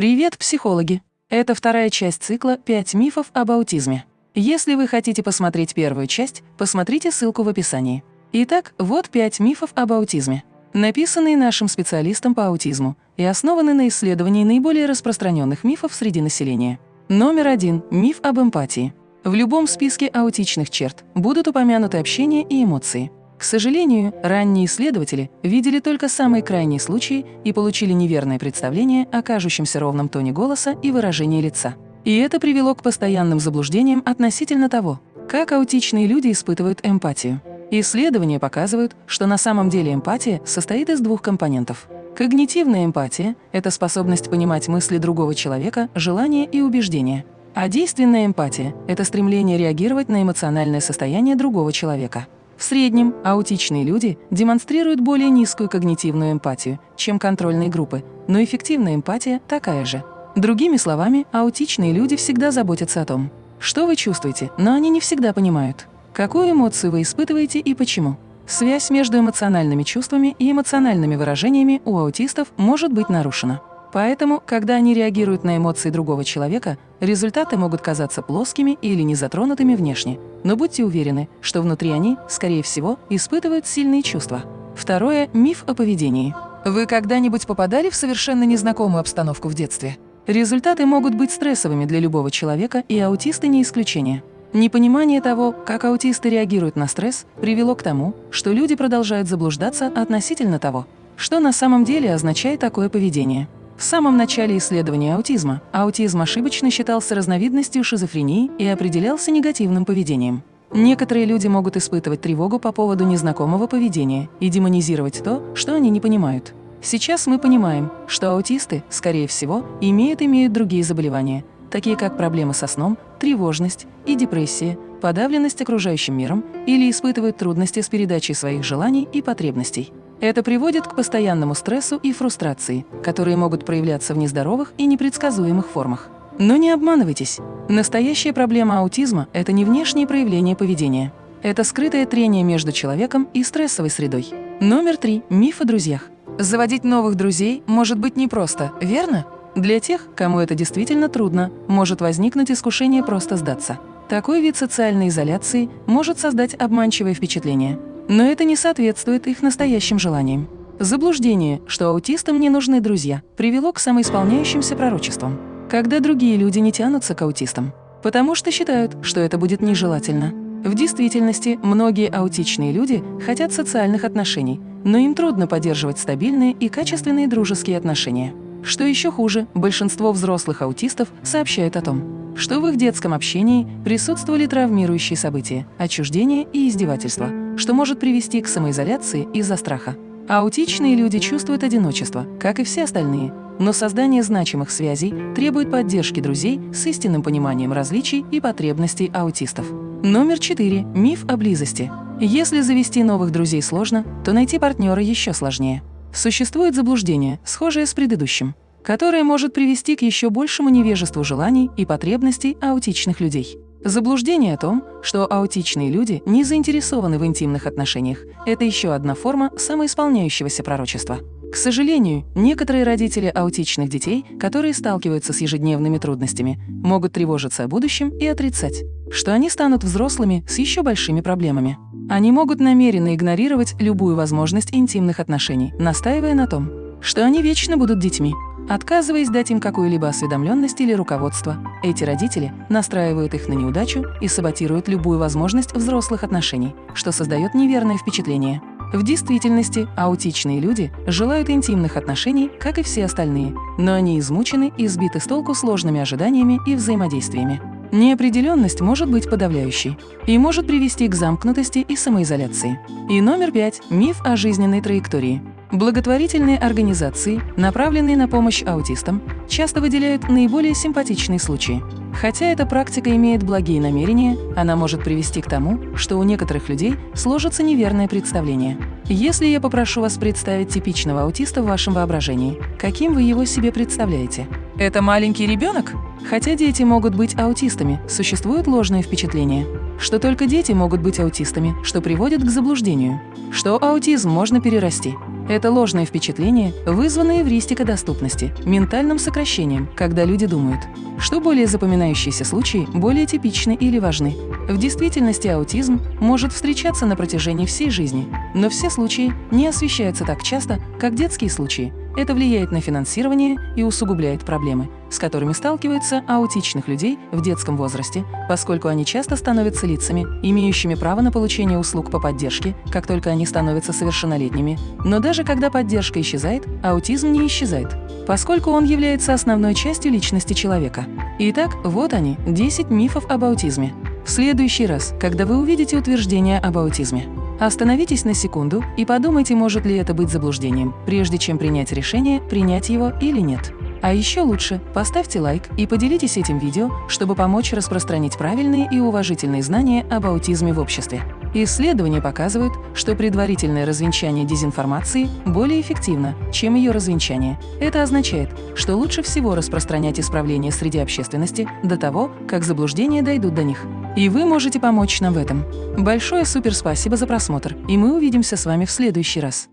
Привет, психологи! Это вторая часть цикла «Пять мифов об аутизме». Если вы хотите посмотреть первую часть, посмотрите ссылку в описании. Итак, вот пять мифов об аутизме, написанные нашим специалистом по аутизму и основаны на исследовании наиболее распространенных мифов среди населения. Номер один – миф об эмпатии. В любом списке аутичных черт будут упомянуты общение и эмоции. К сожалению, ранние исследователи видели только самые крайние случаи и получили неверное представление о кажущемся ровном тоне голоса и выражении лица. И это привело к постоянным заблуждениям относительно того, как аутичные люди испытывают эмпатию. Исследования показывают, что на самом деле эмпатия состоит из двух компонентов. Когнитивная эмпатия – это способность понимать мысли другого человека, желания и убеждения. А действенная эмпатия – это стремление реагировать на эмоциональное состояние другого человека. В среднем аутичные люди демонстрируют более низкую когнитивную эмпатию, чем контрольные группы, но эффективная эмпатия такая же. Другими словами, аутичные люди всегда заботятся о том, что вы чувствуете, но они не всегда понимают, какую эмоцию вы испытываете и почему. Связь между эмоциональными чувствами и эмоциональными выражениями у аутистов может быть нарушена. Поэтому, когда они реагируют на эмоции другого человека, результаты могут казаться плоскими или незатронутыми внешне. Но будьте уверены, что внутри они, скорее всего, испытывают сильные чувства. Второе – миф о поведении. Вы когда-нибудь попадали в совершенно незнакомую обстановку в детстве? Результаты могут быть стрессовыми для любого человека, и аутисты не исключение. Непонимание того, как аутисты реагируют на стресс, привело к тому, что люди продолжают заблуждаться относительно того, что на самом деле означает такое поведение. В самом начале исследования аутизма аутизм ошибочно считался разновидностью шизофрении и определялся негативным поведением. Некоторые люди могут испытывать тревогу по поводу незнакомого поведения и демонизировать то, что они не понимают. Сейчас мы понимаем, что аутисты, скорее всего, имеют имеют другие заболевания, такие как проблемы со сном, тревожность и депрессия, подавленность окружающим миром или испытывают трудности с передачей своих желаний и потребностей. Это приводит к постоянному стрессу и фрустрации, которые могут проявляться в нездоровых и непредсказуемых формах. Но не обманывайтесь. Настоящая проблема аутизма – это не внешние проявления поведения. Это скрытое трение между человеком и стрессовой средой. Номер три. Миф о друзьях. Заводить новых друзей может быть непросто, верно? Для тех, кому это действительно трудно, может возникнуть искушение просто сдаться. Такой вид социальной изоляции может создать обманчивое впечатление – но это не соответствует их настоящим желаниям. Заблуждение, что аутистам не нужны друзья, привело к самоисполняющимся пророчествам, когда другие люди не тянутся к аутистам, потому что считают, что это будет нежелательно. В действительности, многие аутичные люди хотят социальных отношений, но им трудно поддерживать стабильные и качественные дружеские отношения. Что еще хуже, большинство взрослых аутистов сообщают о том, что в их детском общении присутствовали травмирующие события, отчуждение и издевательства, что может привести к самоизоляции из-за страха. Аутичные люди чувствуют одиночество, как и все остальные, но создание значимых связей требует поддержки друзей с истинным пониманием различий и потребностей аутистов. Номер 4. Миф о близости. Если завести новых друзей сложно, то найти партнера еще сложнее. Существует заблуждение, схожее с предыдущим, которое может привести к еще большему невежеству желаний и потребностей аутичных людей. Заблуждение о том, что аутичные люди не заинтересованы в интимных отношениях – это еще одна форма самоисполняющегося пророчества. К сожалению, некоторые родители аутичных детей, которые сталкиваются с ежедневными трудностями, могут тревожиться о будущем и отрицать, что они станут взрослыми с еще большими проблемами. Они могут намеренно игнорировать любую возможность интимных отношений, настаивая на том, что они вечно будут детьми. Отказываясь дать им какую-либо осведомленность или руководство, эти родители настраивают их на неудачу и саботируют любую возможность взрослых отношений, что создает неверное впечатление. В действительности аутичные люди желают интимных отношений, как и все остальные, но они измучены и сбиты с толку сложными ожиданиями и взаимодействиями. Неопределенность может быть подавляющей и может привести к замкнутости и самоизоляции. И номер пять – миф о жизненной траектории. Благотворительные организации, направленные на помощь аутистам, часто выделяют наиболее симпатичные случаи. Хотя эта практика имеет благие намерения, она может привести к тому, что у некоторых людей сложится неверное представление. Если я попрошу вас представить типичного аутиста в вашем воображении, каким вы его себе представляете? Это маленький ребенок? Хотя дети могут быть аутистами, существует ложное впечатление, что только дети могут быть аутистами, что приводит к заблуждению, что аутизм можно перерасти. Это ложные впечатления, вызванные эвристикодоступности, ментальным сокращением, когда люди думают, что более запоминающиеся случаи более типичны или важны. В действительности аутизм может встречаться на протяжении всей жизни, но все случаи не освещаются так часто, как детские случаи. Это влияет на финансирование и усугубляет проблемы, с которыми сталкиваются аутичных людей в детском возрасте, поскольку они часто становятся лицами, имеющими право на получение услуг по поддержке, как только они становятся совершеннолетними. Но даже когда поддержка исчезает, аутизм не исчезает, поскольку он является основной частью личности человека. Итак, вот они, 10 мифов об аутизме. В следующий раз, когда вы увидите утверждение об аутизме, остановитесь на секунду и подумайте, может ли это быть заблуждением, прежде чем принять решение, принять его или нет. А еще лучше поставьте лайк и поделитесь этим видео, чтобы помочь распространить правильные и уважительные знания об аутизме в обществе. Исследования показывают, что предварительное развенчание дезинформации более эффективно, чем ее развенчание. Это означает, что лучше всего распространять исправления среди общественности до того, как заблуждения дойдут до них. И вы можете помочь нам в этом. Большое суперспасибо за просмотр, и мы увидимся с вами в следующий раз.